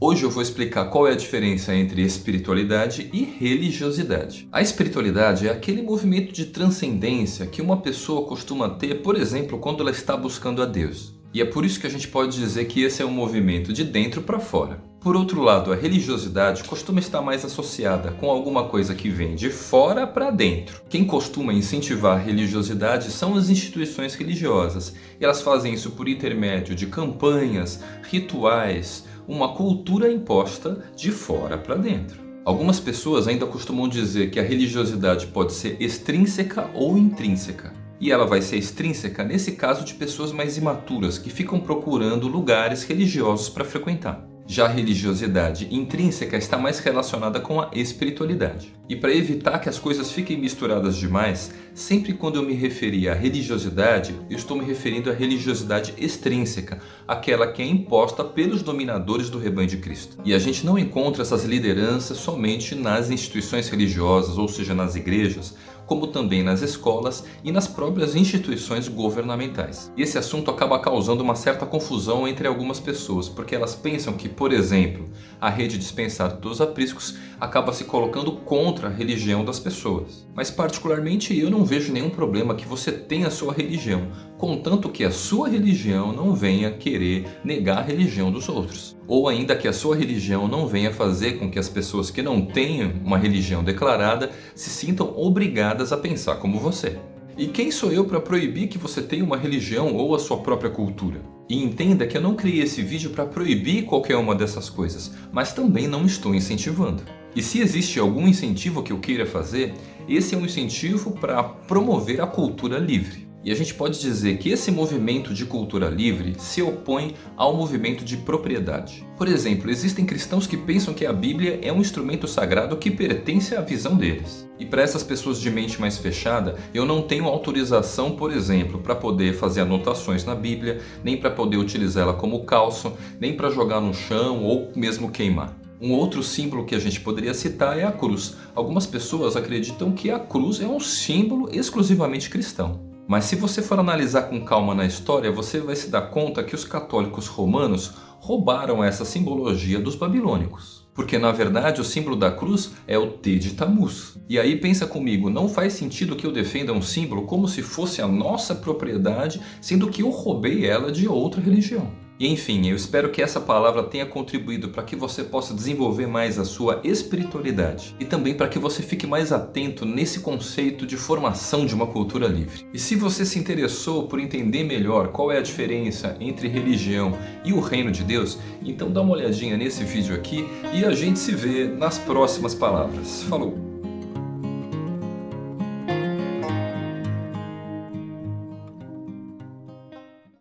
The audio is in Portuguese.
Hoje eu vou explicar qual é a diferença entre espiritualidade e religiosidade. A espiritualidade é aquele movimento de transcendência que uma pessoa costuma ter, por exemplo, quando ela está buscando a Deus. E é por isso que a gente pode dizer que esse é um movimento de dentro para fora. Por outro lado, a religiosidade costuma estar mais associada com alguma coisa que vem de fora para dentro. Quem costuma incentivar a religiosidade são as instituições religiosas. E elas fazem isso por intermédio de campanhas, rituais, uma cultura imposta de fora para dentro. Algumas pessoas ainda costumam dizer que a religiosidade pode ser extrínseca ou intrínseca. E ela vai ser extrínseca nesse caso de pessoas mais imaturas que ficam procurando lugares religiosos para frequentar. Já a religiosidade intrínseca está mais relacionada com a espiritualidade. E para evitar que as coisas fiquem misturadas demais, sempre quando eu me referir à religiosidade, eu estou me referindo à religiosidade extrínseca, aquela que é imposta pelos dominadores do rebanho de Cristo. E a gente não encontra essas lideranças somente nas instituições religiosas, ou seja, nas igrejas, como também nas escolas e nas próprias instituições governamentais. E esse assunto acaba causando uma certa confusão entre algumas pessoas, porque elas pensam que, por exemplo, a rede dispensária dos apriscos acaba se colocando contra a religião das pessoas. Mas particularmente eu não vejo nenhum problema que você tenha a sua religião, contanto que a sua religião não venha querer negar a religião dos outros. Ou ainda que a sua religião não venha fazer com que as pessoas que não tenham uma religião declarada se sintam obrigadas a pensar como você. E quem sou eu para proibir que você tenha uma religião ou a sua própria cultura? E entenda que eu não criei esse vídeo para proibir qualquer uma dessas coisas, mas também não estou incentivando. E se existe algum incentivo que eu queira fazer, esse é um incentivo para promover a cultura livre. E a gente pode dizer que esse movimento de cultura livre se opõe ao movimento de propriedade. Por exemplo, existem cristãos que pensam que a Bíblia é um instrumento sagrado que pertence à visão deles. E para essas pessoas de mente mais fechada, eu não tenho autorização, por exemplo, para poder fazer anotações na Bíblia, nem para poder utilizá-la como calço, nem para jogar no chão ou mesmo queimar. Um outro símbolo que a gente poderia citar é a cruz. Algumas pessoas acreditam que a cruz é um símbolo exclusivamente cristão. Mas se você for analisar com calma na história, você vai se dar conta que os católicos romanos roubaram essa simbologia dos babilônicos. Porque na verdade o símbolo da cruz é o T de Tamuz. E aí pensa comigo, não faz sentido que eu defenda um símbolo como se fosse a nossa propriedade, sendo que eu roubei ela de outra religião. E enfim, eu espero que essa palavra tenha contribuído para que você possa desenvolver mais a sua espiritualidade e também para que você fique mais atento nesse conceito de formação de uma cultura livre. E se você se interessou por entender melhor qual é a diferença entre religião e o reino de Deus, então dá uma olhadinha nesse vídeo aqui e a gente se vê nas próximas palavras. Falou!